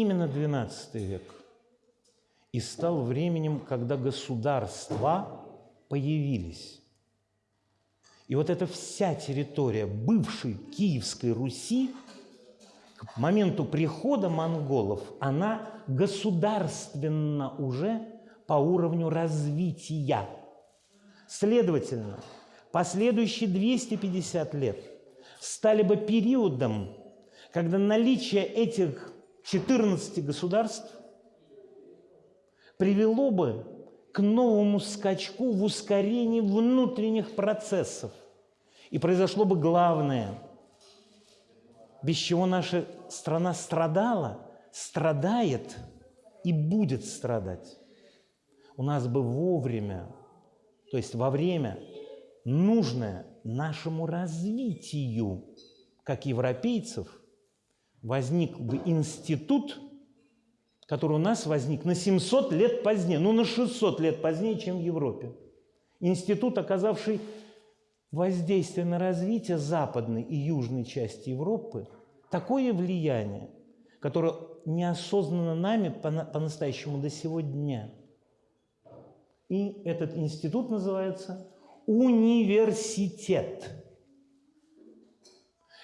именно XII век и стал временем, когда государства появились. И вот эта вся территория бывшей Киевской Руси к моменту прихода монголов, она государственна уже по уровню развития. Следовательно, последующие 250 лет стали бы периодом, когда наличие этих 14 государств привело бы к новому скачку в ускорении внутренних процессов. И произошло бы главное, без чего наша страна страдала, страдает и будет страдать. У нас бы вовремя, то есть во время, нужное нашему развитию, как европейцев, возник бы институт – который у нас возник на 700 лет позднее, ну на 600 лет позднее, чем в Европе. Институт, оказавший воздействие на развитие западной и южной части Европы, такое влияние, которое неосознанно нами по-настоящему до сегодня. И этот институт называется университет.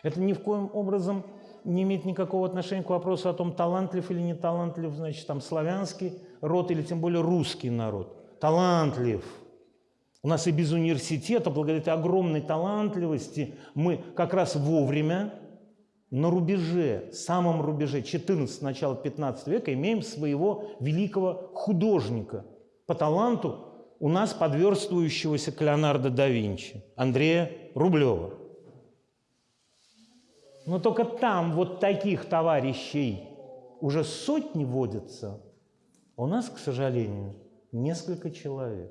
Это ни в коем образом не имеет никакого отношения к вопросу о том, талантлив или не талантлив, значит, там, славянский род или тем более русский народ. Талантлив. У нас и без университета, благодаря огромной талантливости, мы как раз вовремя на рубеже, самом рубеже 14 начала 15 века имеем своего великого художника. По таланту у нас подверстывающегося к Леонардо да Винчи, Андрея Рублева. Но только там вот таких товарищей уже сотни водятся. А у нас, к сожалению, несколько человек.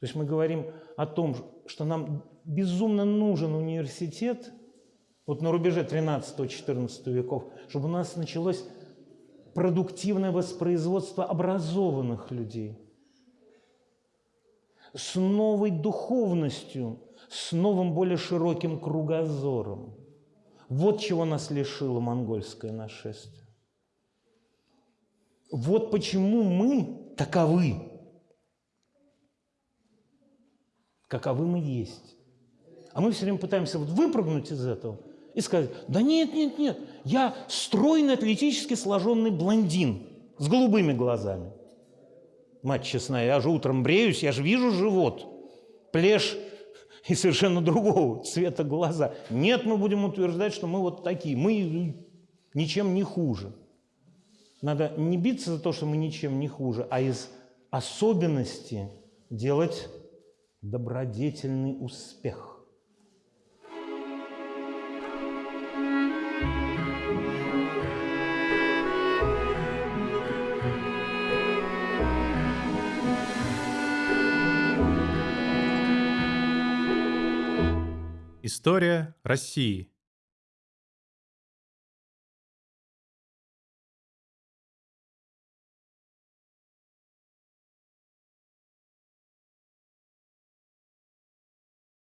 То есть мы говорим о том, что нам безумно нужен университет, вот на рубеже 13-14 веков, чтобы у нас началось продуктивное воспроизводство образованных людей с новой духовностью, с новым более широким кругозором. Вот чего нас лишило монгольское нашествие. Вот почему мы таковы. Каковы мы есть. А мы все время пытаемся вот выпрыгнуть из этого и сказать, да нет, нет, нет, я стройный, атлетически сложенный блондин с голубыми глазами. Мать честная, я же утром бреюсь, я же вижу живот, плешь и совершенно другого цвета глаза. Нет, мы будем утверждать, что мы вот такие, мы ничем не хуже. Надо не биться за то, что мы ничем не хуже, а из особенности делать добродетельный успех. История России.